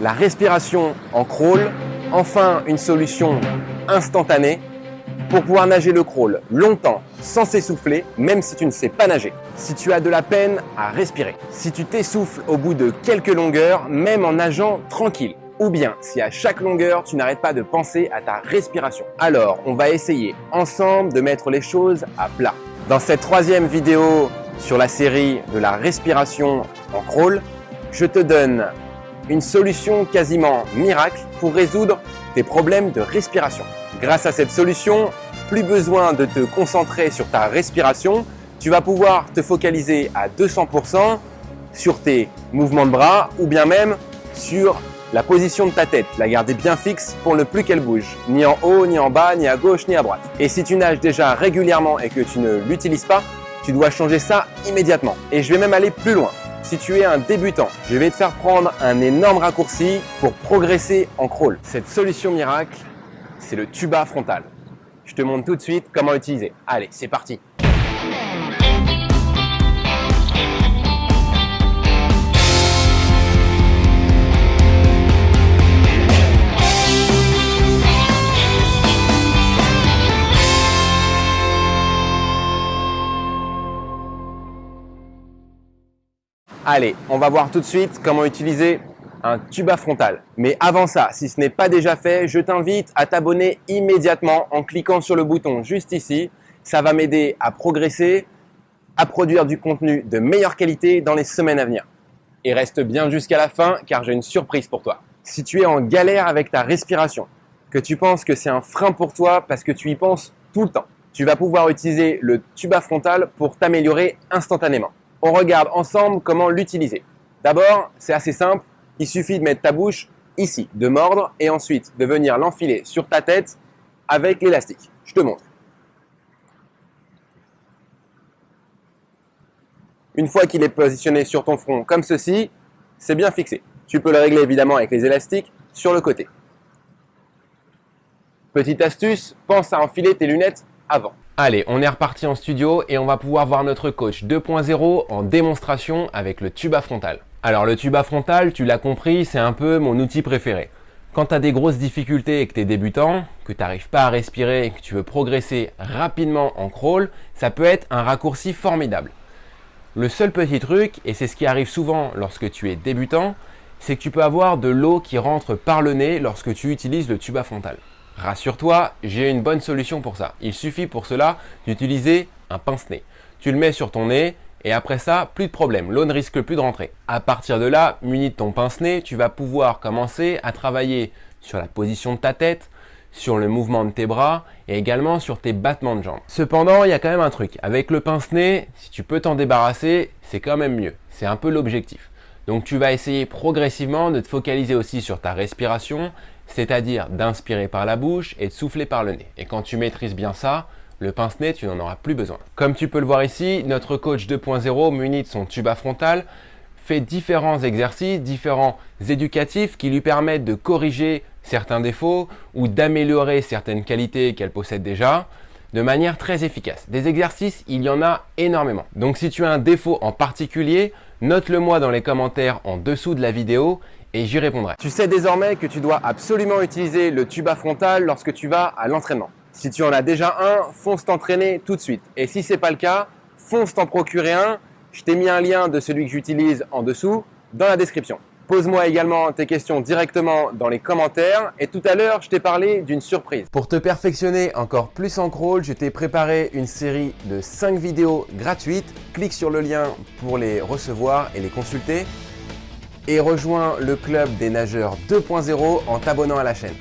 La respiration en crawl, enfin une solution instantanée pour pouvoir nager le crawl longtemps sans s'essouffler, même si tu ne sais pas nager. Si tu as de la peine à respirer, si tu t'essouffles au bout de quelques longueurs, même en nageant tranquille, ou bien si à chaque longueur tu n'arrêtes pas de penser à ta respiration. Alors on va essayer ensemble de mettre les choses à plat. Dans cette troisième vidéo sur la série de la respiration en crawl, je te donne une solution quasiment miracle pour résoudre tes problèmes de respiration. Grâce à cette solution, plus besoin de te concentrer sur ta respiration, tu vas pouvoir te focaliser à 200% sur tes mouvements de bras ou bien même sur la position de ta tête, la garder bien fixe pour ne plus qu'elle bouge, ni en haut, ni en bas, ni à gauche, ni à droite. Et si tu nages déjà régulièrement et que tu ne l'utilises pas, tu dois changer ça immédiatement. Et je vais même aller plus loin. Si tu es un débutant, je vais te faire prendre un énorme raccourci pour progresser en crawl. Cette solution miracle, c'est le tuba frontal. Je te montre tout de suite comment l'utiliser. Allez, c'est parti Allez, on va voir tout de suite comment utiliser un tuba frontal. Mais avant ça, si ce n'est pas déjà fait, je t'invite à t'abonner immédiatement en cliquant sur le bouton juste ici. Ça va m'aider à progresser, à produire du contenu de meilleure qualité dans les semaines à venir. Et reste bien jusqu'à la fin car j'ai une surprise pour toi. Si tu es en galère avec ta respiration, que tu penses que c'est un frein pour toi parce que tu y penses tout le temps, tu vas pouvoir utiliser le tuba frontal pour t'améliorer instantanément on regarde ensemble comment l'utiliser. D'abord, c'est assez simple, il suffit de mettre ta bouche ici, de mordre et ensuite de venir l'enfiler sur ta tête avec l'élastique. Je te montre. Une fois qu'il est positionné sur ton front comme ceci, c'est bien fixé. Tu peux le régler évidemment avec les élastiques sur le côté. Petite astuce, pense à enfiler tes lunettes Allez, on est reparti en studio et on va pouvoir voir notre coach 2.0 en démonstration avec le tuba frontal. Alors le tuba frontal, tu l'as compris, c'est un peu mon outil préféré. Quand tu des grosses difficultés et que tu es débutant, que tu n'arrives pas à respirer que tu veux progresser rapidement en crawl, ça peut être un raccourci formidable. Le seul petit truc, et c'est ce qui arrive souvent lorsque tu es débutant, c'est que tu peux avoir de l'eau qui rentre par le nez lorsque tu utilises le tuba frontal. Rassure-toi, j'ai une bonne solution pour ça. Il suffit pour cela d'utiliser un pince-nez. Tu le mets sur ton nez et après ça, plus de problème, l'eau ne risque plus de rentrer. À partir de là, muni de ton pince-nez, tu vas pouvoir commencer à travailler sur la position de ta tête, sur le mouvement de tes bras et également sur tes battements de jambes. Cependant, il y a quand même un truc. Avec le pince-nez, si tu peux t'en débarrasser, c'est quand même mieux. C'est un peu l'objectif. Donc tu vas essayer progressivement de te focaliser aussi sur ta respiration c'est-à-dire d'inspirer par la bouche et de souffler par le nez. Et quand tu maîtrises bien ça, le pince-nez, tu n'en auras plus besoin. Comme tu peux le voir ici, notre coach 2.0 muni de son tuba frontal fait différents exercices, différents éducatifs qui lui permettent de corriger certains défauts ou d'améliorer certaines qualités qu'elle possède déjà de manière très efficace. Des exercices, il y en a énormément. Donc si tu as un défaut en particulier, note-le moi dans les commentaires en dessous de la vidéo et j'y répondrai. Tu sais désormais que tu dois absolument utiliser le tuba frontal lorsque tu vas à l'entraînement. Si tu en as déjà un, fonce t'entraîner tout de suite. Et si ce n'est pas le cas, fonce t'en procurer un. Je t'ai mis un lien de celui que j'utilise en dessous dans la description. Pose-moi également tes questions directement dans les commentaires. Et tout à l'heure, je t'ai parlé d'une surprise. Pour te perfectionner encore plus en crawl, je t'ai préparé une série de 5 vidéos gratuites. Clique sur le lien pour les recevoir et les consulter et rejoins le club des nageurs 2.0 en t'abonnant à la chaîne.